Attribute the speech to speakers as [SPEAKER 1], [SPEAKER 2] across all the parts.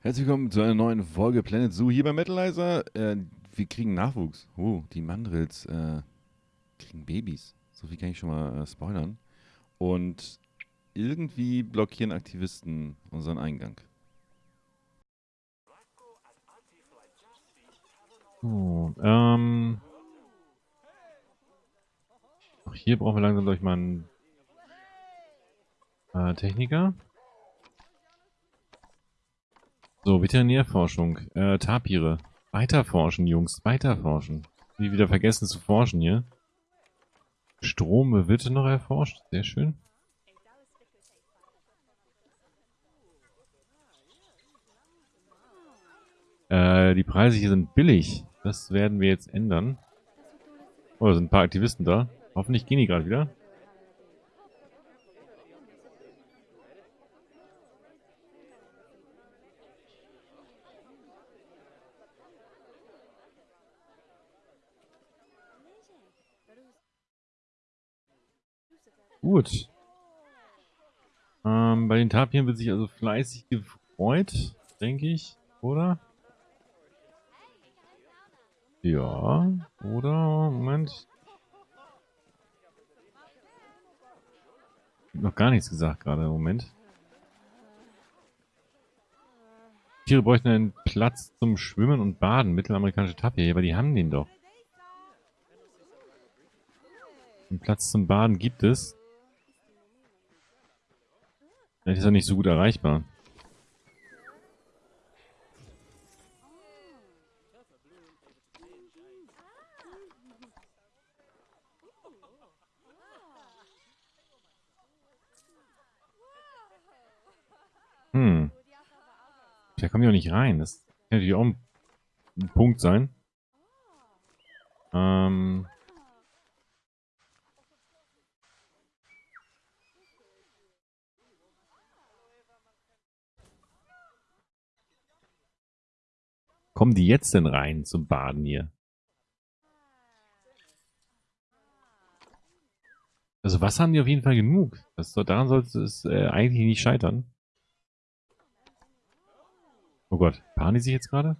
[SPEAKER 1] Herzlich willkommen zu einer neuen Folge Planet Zoo hier bei Metalizer. Äh, wir kriegen Nachwuchs. Oh, die Mandrills äh, kriegen Babys. So viel kann ich schon mal äh, spoilern. Und irgendwie blockieren Aktivisten unseren Eingang.
[SPEAKER 2] So, ähm. Auch hier brauchen wir langsam, glaube ich, mal einen äh, Techniker. So, Veterinärforschung. Äh, Tapire. Weiterforschen, Jungs. Weiterforschen. Wie wieder vergessen zu forschen hier. Strom wird noch erforscht. Sehr schön. Äh, die Preise hier sind billig. Das werden wir jetzt ändern. Oh, da sind ein paar Aktivisten da. Hoffentlich gehen die gerade wieder. Gut. Ähm, bei den Tapiren wird sich also fleißig gefreut, denke ich, oder? Ja, oder? Moment. Noch gar nichts gesagt gerade Moment. Tiere bräuchten einen Platz zum Schwimmen und Baden. Mittelamerikanische Tapir, aber die haben den doch. Einen Platz zum Baden gibt es. Vielleicht ist er nicht so gut erreichbar. Hm. Da kommen wir auch nicht rein. Das kann natürlich auch ein Punkt sein. Ähm... Kommen die jetzt denn rein zum Baden hier? Also Wasser haben die auf jeden Fall genug. Das, daran sollte es äh, eigentlich nicht scheitern. Oh Gott, paaren die sich jetzt gerade?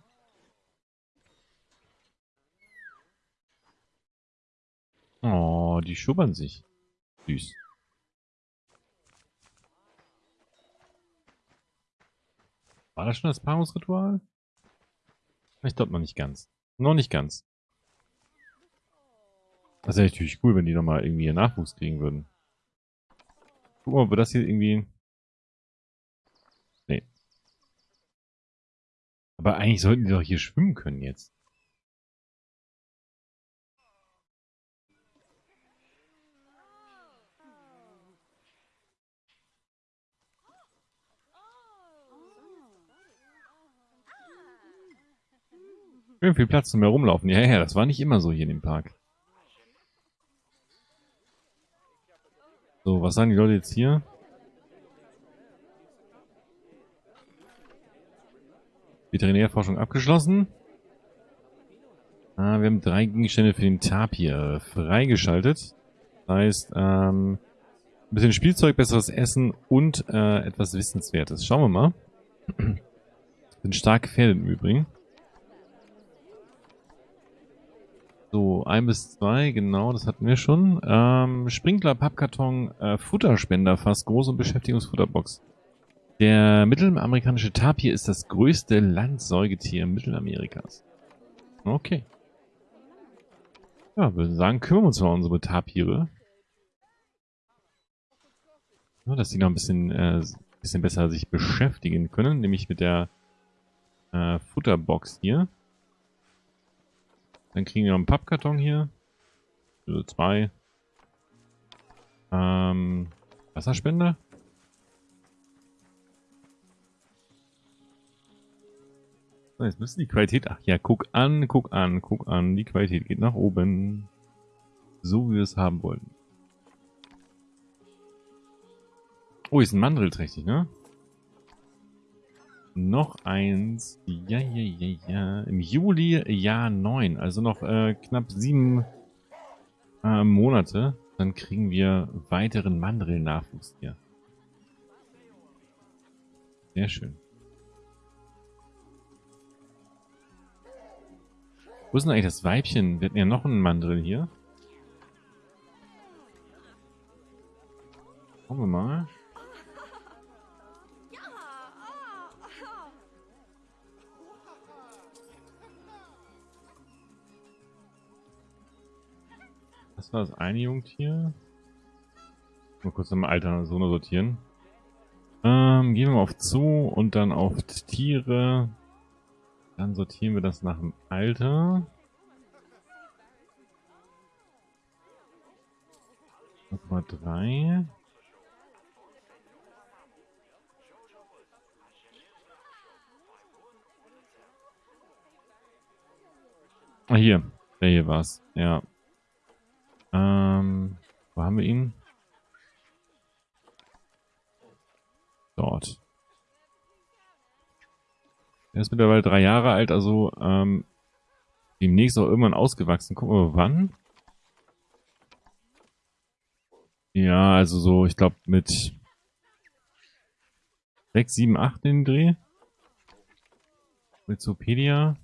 [SPEAKER 2] Oh, die schubbern sich. Süß. War das schon das Paarungsritual? Ich glaube noch nicht ganz. Noch nicht ganz. Das wäre natürlich cool, wenn die nochmal irgendwie ihren Nachwuchs kriegen würden. Guck mal, ob wir das hier irgendwie... Nee. Aber eigentlich sollten die doch hier schwimmen können jetzt. Schön viel Platz zum Herumlaufen. Ja, ja, das war nicht immer so hier in dem Park. So, was sagen die Leute jetzt hier? Veterinärforschung abgeschlossen. Ah, wir haben drei Gegenstände für den Tapir freigeschaltet. Das heißt, ähm, ein bisschen Spielzeug, besseres Essen und äh, etwas Wissenswertes. Schauen wir mal. Sind stark gefährdet im Übrigen. So, ein bis zwei, genau, das hatten wir schon. Ähm, Sprinkler, Pappkarton, äh, Futterspender, fast groß und Beschäftigungsfutterbox. Der mittelamerikanische Tapir ist das größte Landsäugetier Mittelamerikas. Okay. Ja, würde sagen, kümmern wir uns mal um unsere Tapire. Ja, dass die noch ein bisschen, äh, bisschen besser sich beschäftigen können, nämlich mit der äh, Futterbox hier. Dann kriegen wir noch einen Pappkarton hier. Also zwei. Ähm, Wasserspender. So, jetzt müsste die Qualität... Ach ja, guck an, guck an, guck an. Die Qualität geht nach oben. So wie wir es haben wollten. Oh, ist ein Mandril-trächtig, ne? Noch eins. Ja, ja, ja, ja. Im Juli Jahr 9. Also noch äh, knapp sieben äh, Monate. Dann kriegen wir weiteren Mandrill-Nachwuchs hier. Sehr schön. Wo ist denn eigentlich das Weibchen? Wir hatten ja noch einen Mandrill hier. Schauen wir mal. Das war das eine Jungtier. Mal kurz im Alter so sortieren. Ähm, gehen wir mal auf Zoo und dann auf Tiere. Dann sortieren wir das nach dem Alter. Nummer 3. Ah, hier. Der hier war's. Ja. Ähm, wo haben wir ihn? Dort. Er ist mittlerweile drei Jahre alt, also ähm, demnächst auch irgendwann ausgewachsen. Gucken wir mal, wann. Ja, also so, ich glaube mit 6, 7, 8 in den Dreh. Wikipedia.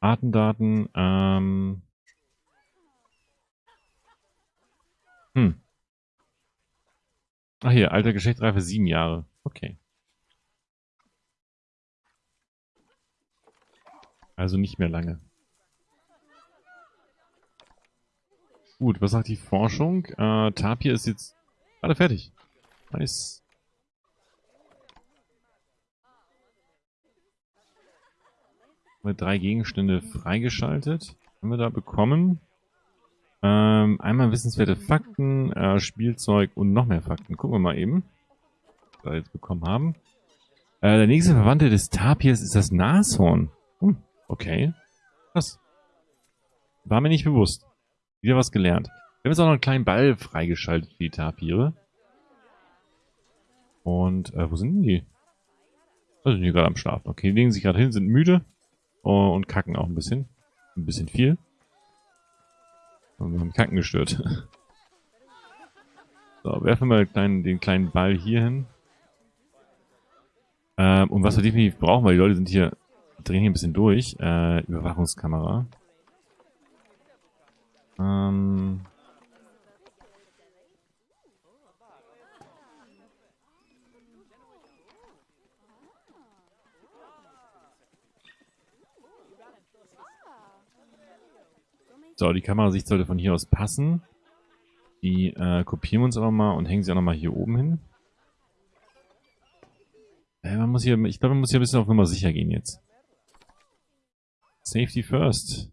[SPEAKER 2] Artendaten, ähm. Hm. Ach hier, alter Geschlechtsreife sieben Jahre. Okay. Also nicht mehr lange. Gut, was sagt die Forschung? Äh, Tapir ist jetzt gerade fertig. Nice. Wir drei Gegenstände freigeschaltet. Haben wir da bekommen. Ähm, einmal wissenswerte Fakten, äh, Spielzeug und noch mehr Fakten. Gucken wir mal eben, was wir jetzt bekommen haben. Äh, der nächste Verwandte des Tapirs ist das Nashorn. Hm, okay. Krass. War mir nicht bewusst. Wieder was gelernt. Wir haben jetzt auch noch einen kleinen Ball freigeschaltet für die Tapire. Und, äh, wo sind die? Da sind die gerade am Schlafen. Okay, die legen sich gerade hin, sind müde. Oh, und kacken auch ein bisschen. Ein bisschen viel. Wir haben Kacken gestört. So, werfen wir den kleinen, den kleinen Ball hier hin. Ähm, und was wir definitiv brauchen, weil die Leute sind hier, drehen hier ein bisschen durch. Äh, Überwachungskamera. Ähm, So, die Kamerasicht sollte von hier aus passen. Die äh, kopieren wir uns aber mal und hängen sie auch nochmal hier oben hin. Äh, man muss hier, ich glaube, man muss hier ein bisschen auf Nummer sicher gehen jetzt. Safety first.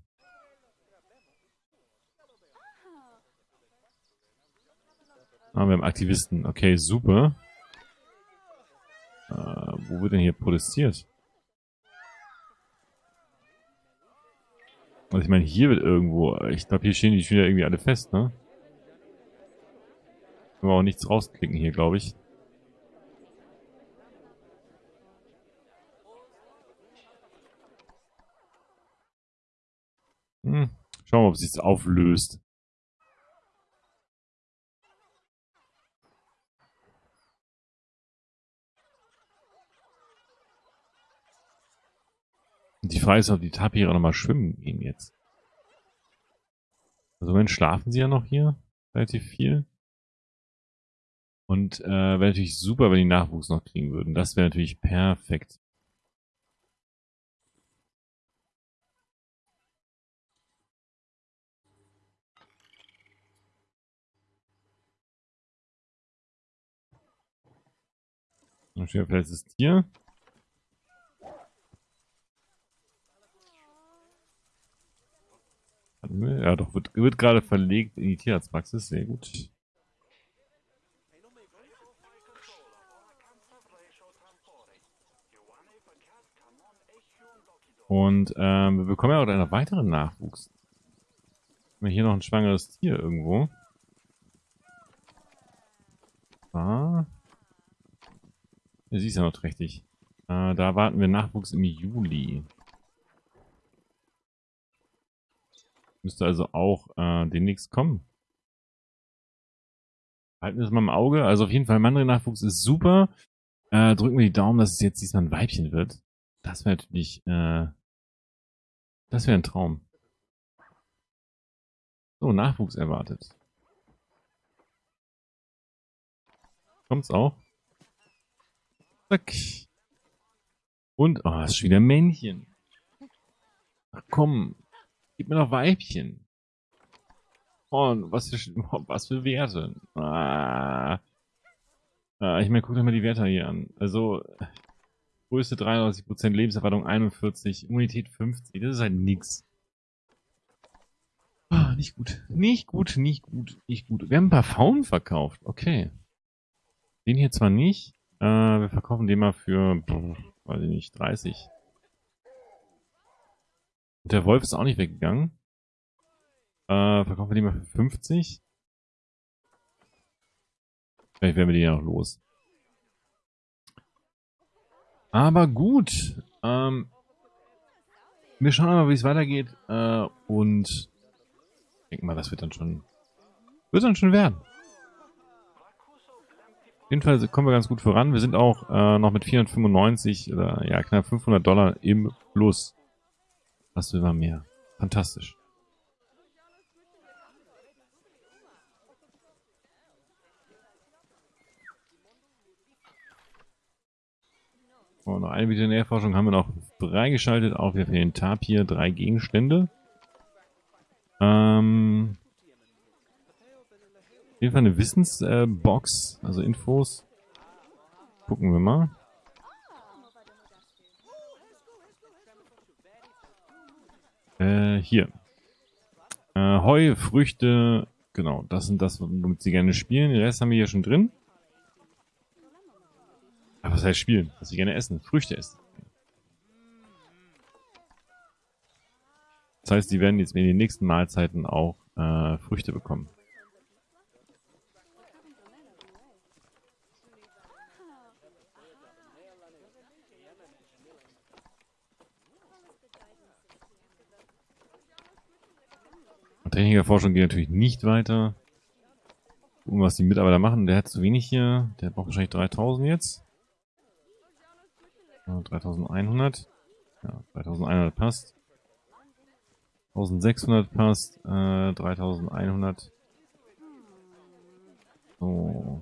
[SPEAKER 2] Ah, wir haben Aktivisten. Okay, super. Äh, wo wird denn hier protestiert? Also ich meine, hier wird irgendwo, ich glaube, hier stehen die wieder irgendwie alle fest, ne? Können wir auch nichts rausklicken hier, glaube ich. Hm. Schauen wir mal, ob es sich auflöst. Die Frage ist, ob die Tapire nochmal schwimmen gehen jetzt. Also wenn schlafen sie ja noch hier relativ viel. Und äh, wäre natürlich super, wenn die Nachwuchs noch kriegen würden. Das wäre natürlich perfekt. Ein vielleicht ist hier. Ja, doch, wird, wird gerade verlegt in die Tierarztpraxis. Sehr gut. Und ähm, wir bekommen ja auch einen weiteren Nachwuchs. Haben wir hier noch ein schwangeres Tier irgendwo? Ah. Ja, sie ist ja noch trächtig. Äh, da warten wir Nachwuchs im Juli. Müsste also auch äh, demnächst kommen. Halten wir es mal im Auge. Also auf jeden Fall, Mandel-Nachwuchs ist super. Äh, drücken wir die Daumen, dass es jetzt diesmal ein Weibchen wird. Das wäre natürlich äh, Das wäre ein Traum. So, Nachwuchs erwartet. Kommt's auch? Zack. Und, oh, ist schon wieder Männchen. Ach komm, gib mir noch Weibchen. Oh, was für, was für Werte. Ah. ah ich meine, guck dir mal die Werte hier an. Also, Größe 93%, Lebenserwartung 41, Immunität 50. Das ist halt nix. Oh, nicht gut. Nicht gut, nicht gut, nicht gut. Wir haben ein paar Faunen verkauft. Okay. Den hier zwar nicht. Äh, wir verkaufen den mal für, weiß ich nicht, 30. Der Wolf ist auch nicht weggegangen. Äh, verkaufen wir den mal für 50. Vielleicht werden wir den ja noch los. Aber gut. Ähm, wir schauen mal, wie es weitergeht. Äh, und ich denke mal, das wird dann schon, wird dann schon werden. Auf jeden Fall kommen wir ganz gut voran. Wir sind auch äh, noch mit 495 oder ja knapp 500 Dollar im Plus. Was will man mehr? Fantastisch. Und noch eine Veterinärforschung haben wir noch freigeschaltet. Auch wieder für den Tapir drei Gegenstände. Ähm, auf jeden Fall eine Wissensbox, äh, also Infos. Gucken wir mal. Äh, hier. Äh, Heu, Früchte, genau, das sind das, womit sie gerne spielen. Den Rest haben wir hier schon drin. Aber was heißt spielen? Was sie gerne essen. Früchte essen. Das heißt, sie werden jetzt in den nächsten Mahlzeiten auch äh, Früchte bekommen. Technikerforschung geht natürlich nicht weiter. Gucken, was die Mitarbeiter machen. Der hat zu wenig hier. Der braucht wahrscheinlich 3000 jetzt. 3100. Ja, 3100 passt. 1600 passt. Äh, 3100. So.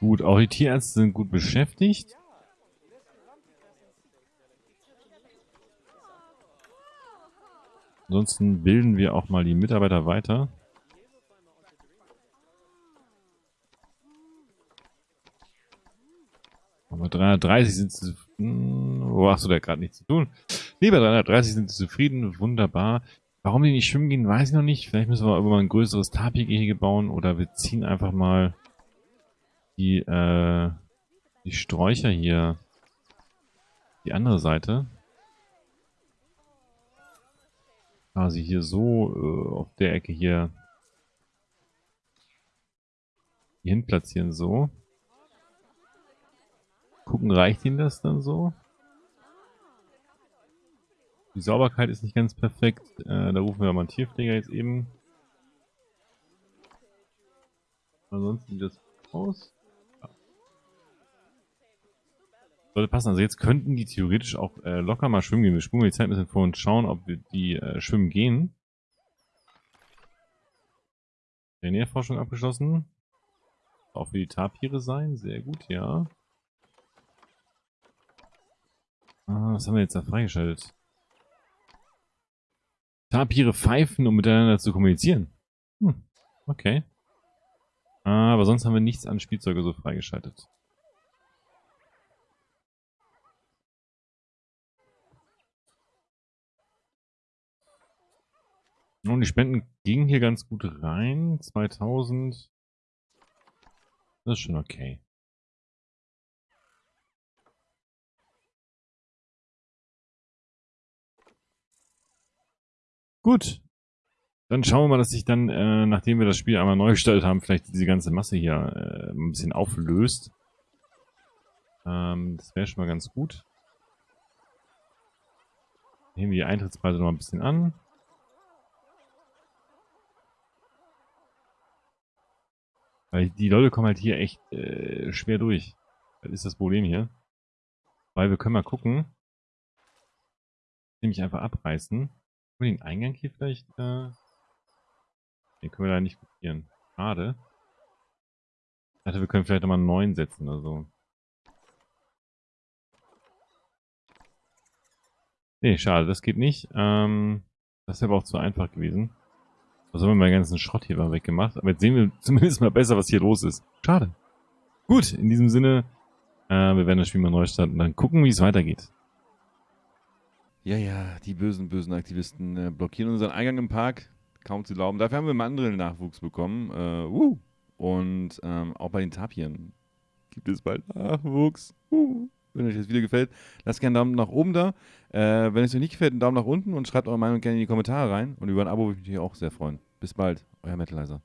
[SPEAKER 2] Gut, auch die Tierärzte sind gut beschäftigt. Ansonsten bilden wir auch mal die Mitarbeiter weiter. Aber 330 sind sie... Wo hast du da gerade nichts zu tun? Nee, bei 330 sind zufrieden. Wunderbar. Warum die nicht schwimmen gehen, weiß ich noch nicht. Vielleicht müssen wir irgendwann ein größeres Tapir-Gehege bauen oder wir ziehen einfach mal die, äh, die Sträucher hier, die andere Seite, quasi hier so äh, auf der Ecke hier, hier hin platzieren, so. Gucken, reicht ihnen das dann so? Die Sauberkeit ist nicht ganz perfekt. Äh, da rufen wir mal einen Tierpfleger jetzt eben. Ansonsten sieht das aus. Sollte passen. Also jetzt könnten die theoretisch auch äh, locker mal schwimmen gehen. Wir spulen die Zeit ein bisschen vor und schauen, ob wir die äh, schwimmen gehen. Nährforschung abgeschlossen. Auch für die Tapire sein. Sehr gut, ja. Ah, was haben wir jetzt da freigeschaltet? Tapire pfeifen, um miteinander zu kommunizieren. Hm, okay. Ah, aber sonst haben wir nichts an Spielzeuge so freigeschaltet. Und die Spenden gingen hier ganz gut rein. 2000. Das ist schon okay. Gut. Dann schauen wir mal, dass sich dann, äh, nachdem wir das Spiel einmal neu gestaltet haben, vielleicht diese ganze Masse hier äh, ein bisschen auflöst. Ähm, das wäre schon mal ganz gut. Heben wir die Eintrittspreise noch ein bisschen an. Weil die Leute kommen halt hier echt äh, schwer durch. Das ist das Problem hier. Weil wir können mal gucken. Nämlich einfach abreißen. Können wir den Eingang hier vielleicht... Äh den können wir da nicht kopieren. Schade. Ich dachte, wir können vielleicht nochmal einen neuen setzen oder so. Nee, schade, das geht nicht. Ähm, das wäre aber auch zu einfach gewesen. Also haben wir mal den ganzen Schrott hier mal weggemacht. Aber jetzt sehen wir zumindest mal besser, was hier los ist. Schade. Gut, in diesem Sinne, äh, wir werden das Spiel mal neu starten und dann gucken, wie es weitergeht.
[SPEAKER 1] Ja, ja, die bösen, bösen Aktivisten äh, blockieren unseren Eingang im Park. Kaum zu glauben. Dafür haben wir Mandrill-Nachwuchs bekommen. Äh, uh. Und ähm, auch bei den Tapiren gibt es bald Nachwuchs. Uh. Wenn euch das Video gefällt, lasst gerne einen Daumen nach oben da. Äh, wenn es euch nicht gefällt, einen Daumen nach unten und schreibt eure Meinung gerne in die Kommentare rein. Und über ein Abo würde ich mich auch sehr freuen. Bis bald, euer Metalizer.